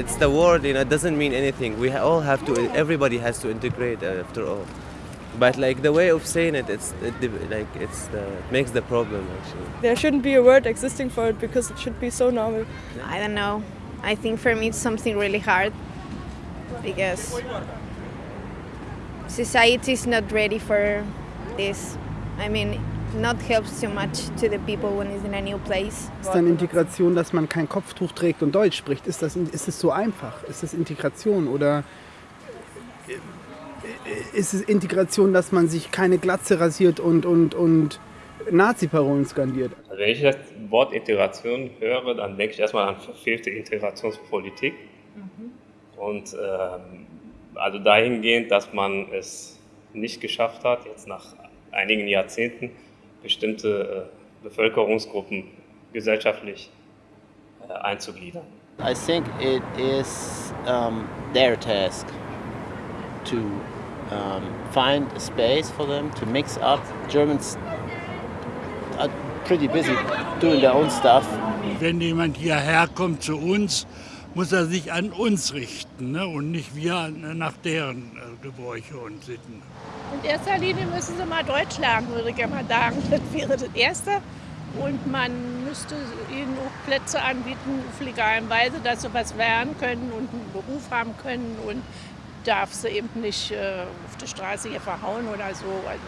It's the word, you know, it doesn't mean anything. We all have to, everybody has to integrate uh, after all. But like the way of saying it, it's it, like it's the, it makes the problem actually. There shouldn't be a word existing for it because it should be so normal. I don't know. I think for me it's something really hard because society is not ready for this. I mean, not helps too much to the people when it's in a new place. Ist dann Integration, dass man kein Kopftuch trägt und Deutsch spricht? Ist das ist es so einfach? Ist das Integration oder ist es Integration, dass man sich keine Glatze rasiert und und und Nazi-Parolen skandiert? Also wenn ich das Wort Integration höre, dann denke ich erstmal an verfehlte Integrationspolitik. Mhm. Und ähm, also dahingehend, dass man es nicht geschafft hat, jetzt nach einigen Jahrzehnten bestimmte äh, Bevölkerungsgruppen gesellschaftlich äh, einzugliedern. I think it is um, their task to um, find a space for them to mix up. Germans are pretty busy doing their own stuff. Wenn jemand hierher kommt zu uns, muss er sich an uns richten ne? und nicht wir nach deren äh, Gebräuche und Sitten. In erster Linie müssen sie mal Deutsch lernen, würde ich mal sagen. Das wäre das Erste. Und man müsste ihnen auch Plätze anbieten auf legalen Weise, dass sie was lernen können und einen Beruf haben können und darf sie eben nicht äh, auf der Straße hier verhauen oder so. Also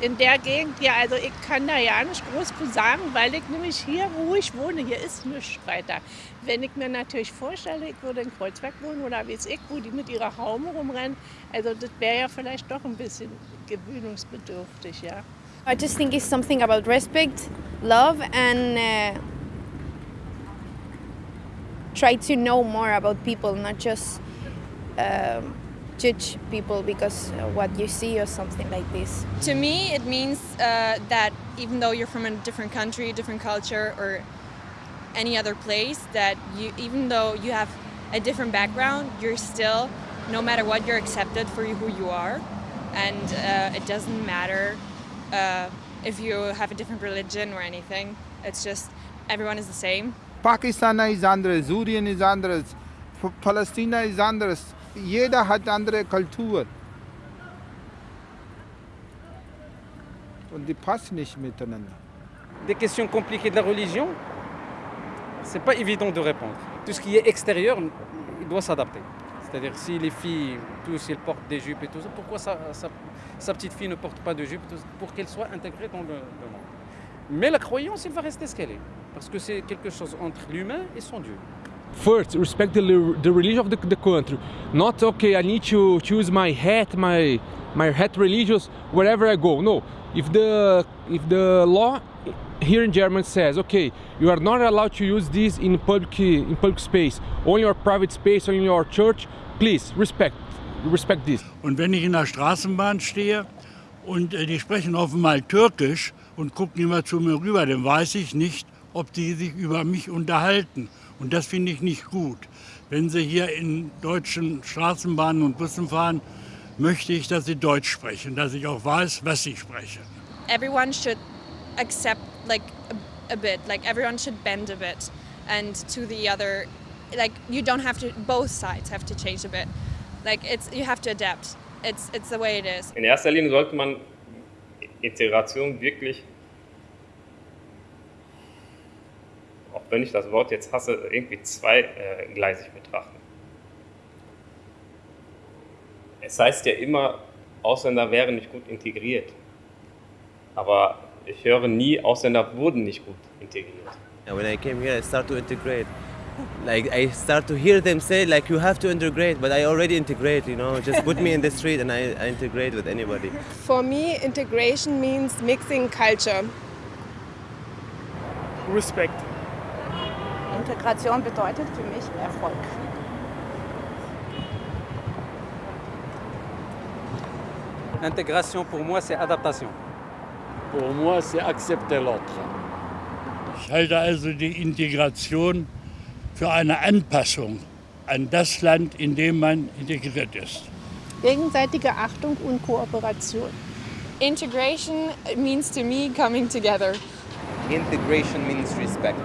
in der Gegend, ja, also ich kann da ja nicht groß sagen, weil ich nämlich hier, wo ich wohne, hier ist nichts weiter. Wenn ich mir natürlich vorstelle, ich würde in Kreuzberg wohnen oder wie es ich, wo die mit ihrer Haume rumrennen, also das wäre ja vielleicht doch ein bisschen gewöhnungsbedürftig, ja. I just think it's something about respect, love and uh, try to know more about people, not just um, judge people because of what you see or something like this. To me, it means uh, that even though you're from a different country, different culture, or any other place, that you, even though you have a different background, you're still, no matter what, you're accepted for who you are, and uh, it doesn't matter uh, if you have a different religion or anything. It's just everyone is the same. Pakistan is anders, Syrien is anders, Palestine is anders. Jeder hat andere. Des questions compliquées de la religion, c'est pas évident de répondre. Tout ce qui est extérieur, il doit s'adapter. C'est-à-dire si les filles, tous, elles portent des jupes et tout ça, pourquoi sa, petite fille ne porte pas de jupe Pour qu'elle soit intégrée dans le, le monde? Mais la croyance, elle va rester ce qu'elle est. Parce que c'est quelque chose entre l'humain et son Dieu. First respect the, the religion of the, the, country. Not okay i need to choose my hat my my hat religious wherever i go. No. If the if the law here in germany says okay you are not allowed to use this in public in public space only your private space in your church please respect respect this. Und wenn ich in der straßenbahn stehe und äh, die sprechen offenbar türkisch und gucken immer zu mir rüber dann weiß ich nicht ob die sich über mich unterhalten Und das finde ich nicht gut. Wenn Sie hier in deutschen Straßenbahnen und Bussen fahren, möchte ich, dass Sie Deutsch sprechen, dass ich auch weiß, was Sie sprechen. Everyone should accept like a, a bit, like everyone should bend a bit and to the other like you don't have to both sides have to change a bit. Like it's you have to adapt. It's it's the way it is. In erster Linie sollte man Integration wirklich wenn ich das Wort jetzt hasse, irgendwie zweigleisig betrachten. Es heißt ja immer, Ausländer wären nicht gut integriert. Aber ich höre nie, Ausländer wurden nicht gut integriert. When I came here, I start to integrate. Like I start to hear them say, like you have to integrate, but I already integrate. You know, just put me in the street and I, I integrate with anybody. For me, integration means mixing culture. Respect. Integration bedeutet für mich Erfolg. Intégration pour moi c'est adaptation. Pour moi c'est accepter l'autre. Ich halte also die Integration für eine Anpassung an das Land, in dem man integriert ist. Gegenseitige Achtung und Kooperation. Integration means to me coming together. Integration means respect.